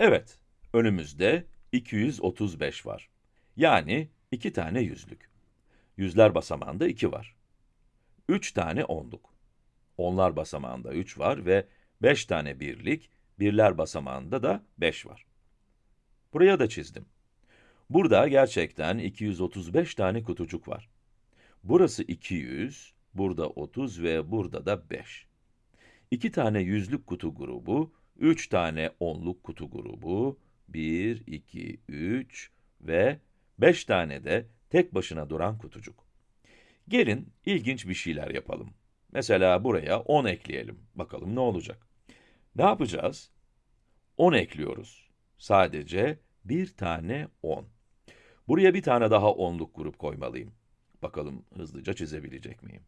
Evet, önümüzde 235 var. Yani iki tane yüzlük. Yüzler basamağında 2 var. 3 tane onluk. Onlar basamağında 3 var ve 5 tane birlik, birler basamağında da 5 var. Buraya da çizdim. Burada gerçekten 235 tane kutucuk var. Burası 200, burada 30 ve burada da 5. 2 tane yüzlük kutu grubu, 3 tane onluk kutu grubu, 1, 2, 3 ve 5 tane de tek başına duran kutucuk. Gelin ilginç bir şeyler yapalım. Mesela buraya 10 ekleyelim. Bakalım ne olacak? Ne yapacağız? 10 ekliyoruz. Sadece bir tane 10. Buraya bir tane daha onluk grup koymalıyım. Bakalım hızlıca çizebilecek miyim?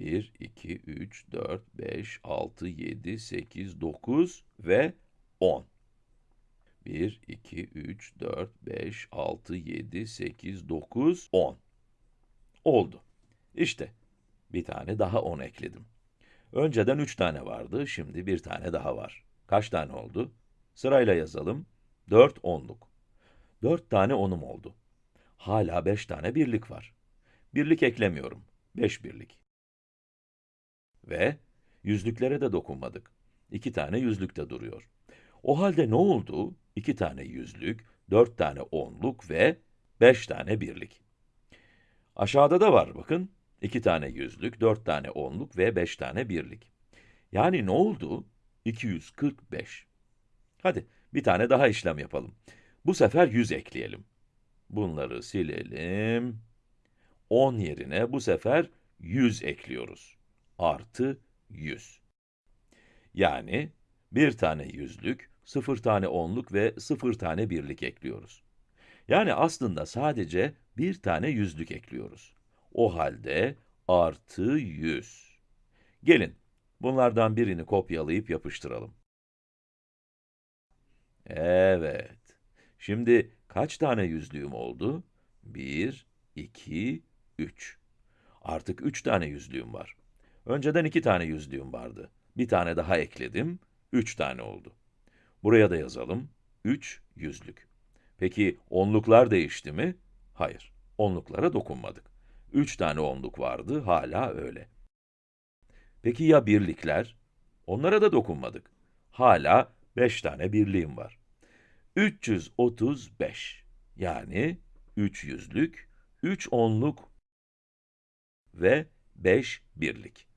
1, 2, 3, 4, 5, 6, 7, 8, 9 ve 10. 1, 2, 3, 4, 5, 6, 7, 8, 9, 10. Oldu. İşte, bir tane daha 10 ekledim. Önceden 3 tane vardı, şimdi bir tane daha var. Kaç tane oldu? Sırayla yazalım. 4 onluk. 4 tane onum oldu. Hala 5 tane birlik var. Birlik eklemiyorum. 5 birlik. Ve yüzlüklere de dokunmadık. 2 tane yüzlük de duruyor. O halde ne oldu? 2 tane yüzlük, 4 tane onluk ve 5 tane birlik. Aşağıda da var bakın. 2 tane yüzlük, 4 tane onluk ve 5 tane birlik. Yani ne oldu? 245. Hadi bir tane daha işlem yapalım. Bu sefer 100 ekleyelim. Bunları silelim. 10 yerine bu sefer 100 ekliyoruz. Artı 100. Yani bir tane yüzlük, 0 tane onluk ve 0 tane birlik ekliyoruz. Yani aslında sadece bir tane yüzlük ekliyoruz. O halde artı 100. Gelin, bunlardan birini kopyalayıp yapıştıralım. Evet. Şimdi kaç tane yüzlüğüm oldu? 1, 2, 3. Artık 3 tane yüzlüğüm var. Önceden 2 tane yüzlüğüm vardı. Bir tane daha ekledim, 3 tane oldu. Buraya da yazalım, 3 yüzlük. Peki onluklar değişti mi? Hayır, onluklara dokunmadık. 3 tane onluk vardı, hala öyle. Peki ya birlikler? Onlara da dokunmadık. Hala 5 tane birliğim var. 335. Yani 3 yüzlük, 3 onluk ve 5 birlik.